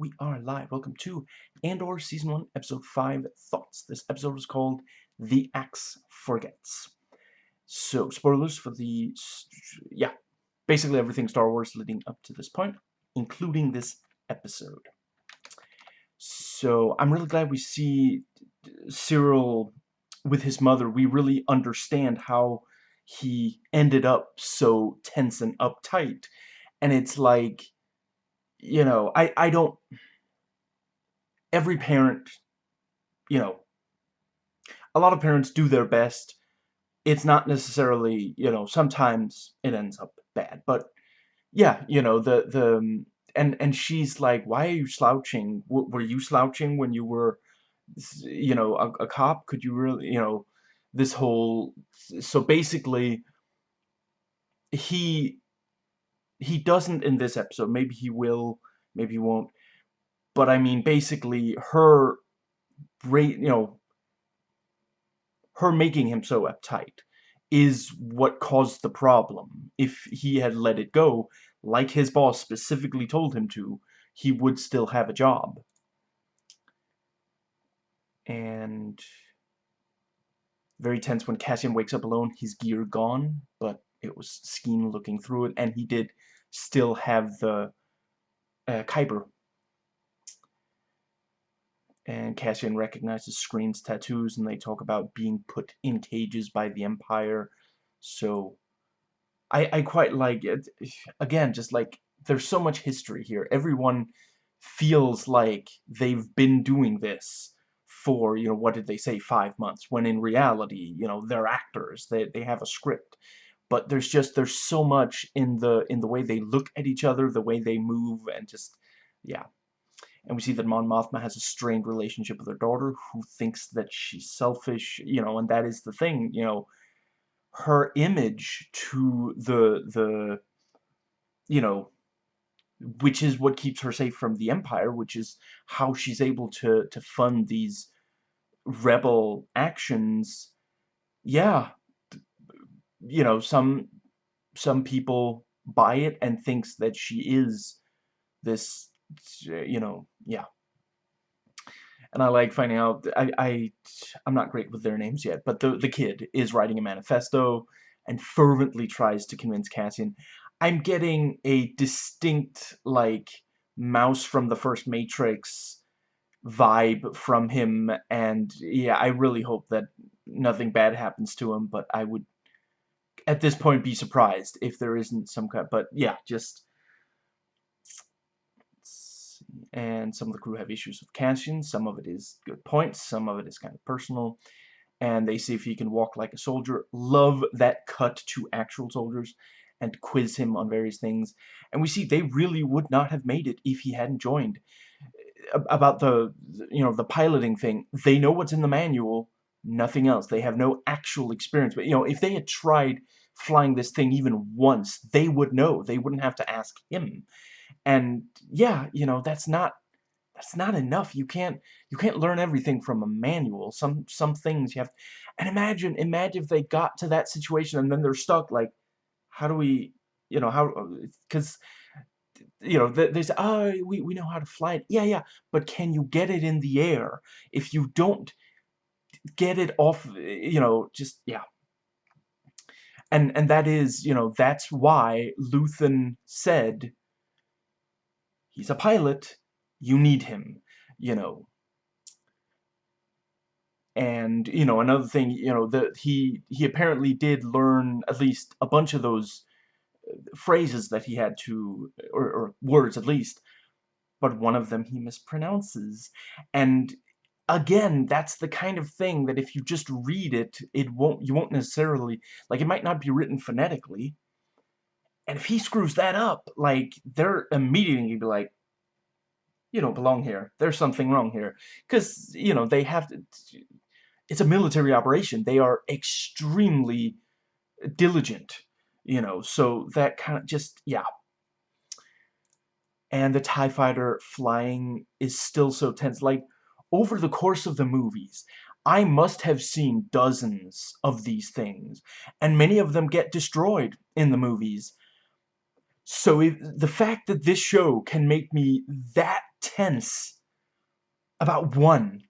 we are live. Welcome to Andor Season 1, Episode 5, Thoughts. This episode is called The Axe Forgets. So, spoilers for the... yeah, basically everything Star Wars leading up to this point, including this episode. So, I'm really glad we see Syril with his mother. We really understand how he ended up so tense and uptight. And it's like you know, I, I don't, every parent, you know, a lot of parents do their best. It's not necessarily, you know, sometimes it ends up bad, but yeah, you know, the, the, um, and, and she's like, why are you slouching? W were you slouching when you were, you know, a, a cop? Could you really, you know, this whole, so basically, he he doesn't in this episode. Maybe he will, maybe he won't. But I mean, basically, her, you know, her making him so uptight is what caused the problem. If he had let it go, like his boss specifically told him to, he would still have a job. And very tense when Cassian wakes up alone, his gear gone, but it was Skeen looking through it, and he did still have the uh, Kyber. And Cassian recognizes Skeen's tattoos, and they talk about being put in cages by the Empire. So, I, I quite like it. Again, just like, there's so much history here. Everyone feels like they've been doing this for, you know, what did they say, five months, when in reality, you know, they're actors. They, they have a script but there's just there's so much in the in the way they look at each other the way they move and just yeah. And we see that Mon Mothma has a strained relationship with her daughter who thinks that she's selfish you know and that is the thing you know. Her image to the the you know which is what keeps her safe from the empire which is how she's able to to fund these rebel actions yeah you know, some some people buy it and thinks that she is this, you know, yeah. And I like finding out, I, I, I'm not great with their names yet, but the, the kid is writing a manifesto and fervently tries to convince Cassian. I'm getting a distinct, like, mouse from the first Matrix vibe from him, and yeah, I really hope that nothing bad happens to him, but I would at this point be surprised if there isn't some kind but yeah just and some of the crew have issues with Cassian some of it is good points some of it is kind of personal and they see if he can walk like a soldier love that cut to actual soldiers and quiz him on various things and we see they really would not have made it if he hadn't joined about the you know the piloting thing they know what's in the manual nothing else. They have no actual experience. But, you know, if they had tried flying this thing even once, they would know. They wouldn't have to ask him. And, yeah, you know, that's not that's not enough. You can't you can't learn everything from a manual. Some some things you have and imagine imagine if they got to that situation and then they're stuck like how do we you know how uh, cuz you know there's oh we we know how to fly it. Yeah, yeah, but can you get it in the air? If you don't get it off, you know, just, yeah. And, and that is, you know, that's why Luthen said, he's a pilot, you need him, you know. And, you know, another thing, you know, that he, he apparently did learn at least a bunch of those uh, phrases that he had to, or, or words at least, but one of them he mispronounces. And again, that's the kind of thing that if you just read it, it won't, you won't necessarily, like, it might not be written phonetically. And if he screws that up, like, they're immediately be like, you don't belong here. There's something wrong here. Because, you know, they have to, it's a military operation. They are extremely diligent, you know, so that kind of just, yeah. And the TIE fighter flying is still so tense. Like, over the course of the movies, I must have seen dozens of these things, and many of them get destroyed in the movies. So if, the fact that this show can make me that tense about one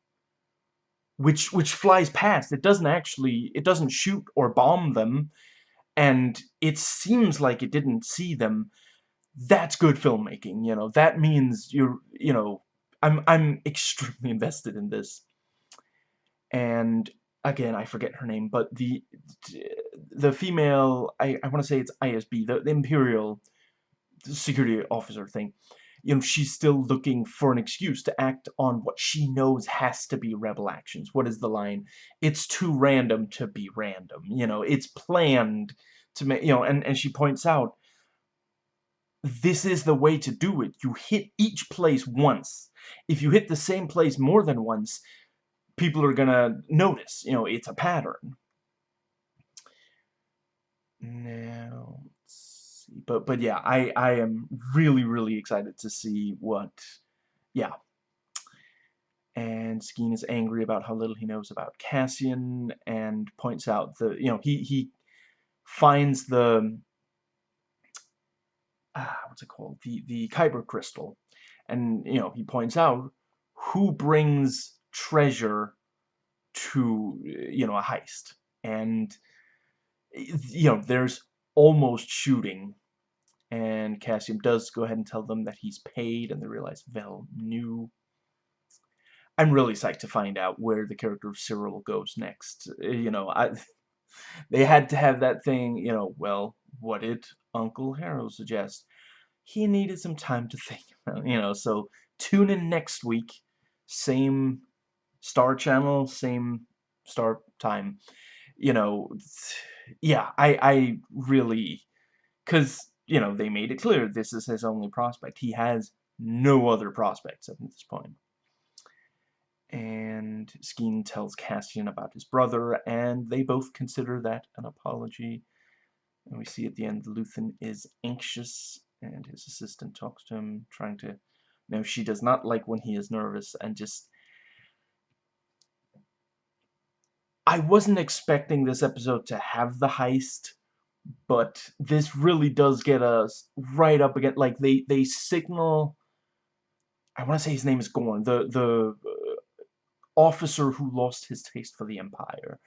which which flies past it doesn't actually it doesn't shoot or bomb them and it seems like it didn't see them that's good filmmaking you know that means you're you know I'm I'm extremely invested in this and again I forget her name but the the female I, I want to say it's ISB the, the Imperial security officer thing you know, she's still looking for an excuse to act on what she knows has to be rebel actions. What is the line? It's too random to be random. You know, it's planned to make, you know, and, and she points out, this is the way to do it. You hit each place once. If you hit the same place more than once, people are gonna notice. You know, it's a pattern. Now, but but yeah, I I am really really excited to see what yeah. And Skeen is angry about how little he knows about Cassian and points out the you know he he finds the ah, what's it called the the Kyber crystal and you know he points out who brings treasure to you know a heist and you know there's almost shooting and Cassian does go ahead and tell them that he's paid, and they realize Vel knew. I'm really psyched to find out where the character of Syril goes next. Uh, you know, I they had to have that thing, you know, well, what did Uncle Harold suggests. He needed some time to think about, you know, so tune in next week. Same star channel, same star time. You know, yeah, I, I really, because you know, they made it clear this is his only prospect. He has no other prospects at this point. And Skeen tells Cassian about his brother, and they both consider that an apology. And we see at the end Luthen is anxious, and his assistant talks to him, trying to... No, she does not like when he is nervous, and just... I wasn't expecting this episode to have the heist, but this really does get us right up against like they they signal I want to say his name is Gorn the the uh, officer who lost his taste for the empire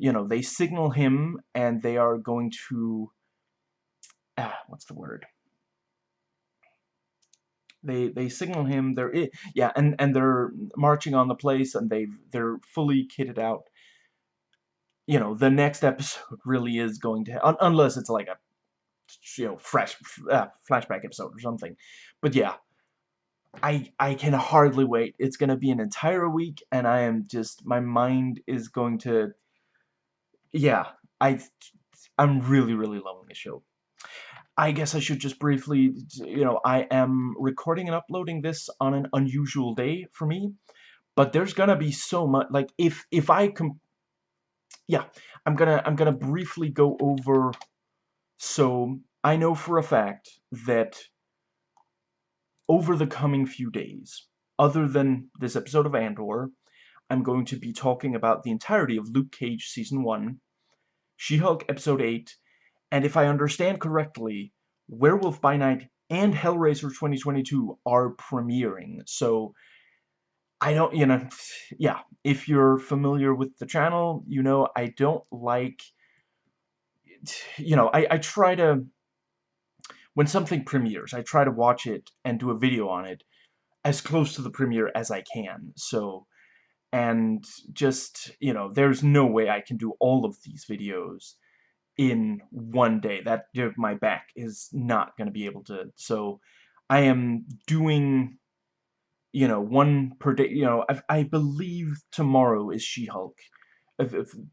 you know they signal him and they are going to ah what's the word they they signal him they're yeah and and they're marching on the place and they they're fully kitted out you know, the next episode really is going to, un unless it's like a, you know, fresh uh, flashback episode or something. But yeah, I I can hardly wait. It's gonna be an entire week, and I am just my mind is going to, yeah, I I'm really really loving the show. I guess I should just briefly, you know, I am recording and uploading this on an unusual day for me, but there's gonna be so much, like, if, if I com yeah, I'm gonna I'm gonna briefly go over. So I know for a fact that over the coming few days, other than this episode of Andor, I'm going to be talking about the entirety of Luke Cage Season 1, She-Hulk Episode 8, and if I understand correctly, Werewolf by Night and Hellraiser 2022 are premiering. So I don't, you know, yeah, if you're familiar with the channel, you know, I don't like, you know, I, I try to, when something premieres, I try to watch it and do a video on it as close to the premiere as I can, so, and just, you know, there's no way I can do all of these videos in one day. That, my back is not going to be able to, so, I am doing you know, one per day, you know, I, I believe tomorrow is She-Hulk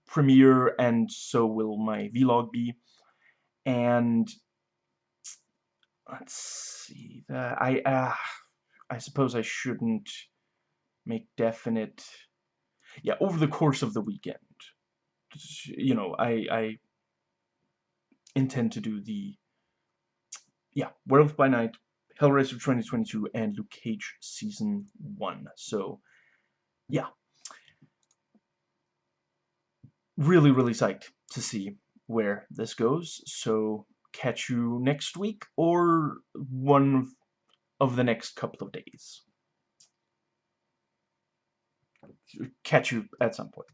premiere, and so will my vlog be. And let's see that I uh, I suppose I shouldn't make definite. Yeah, over the course of the weekend, you know, I I intend to do the yeah, Werewolf by Night Hellraiser 2022 and Luke Cage Season 1. So, yeah. Really, really psyched to see where this goes. So, catch you next week or one of the next couple of days. Catch you at some point.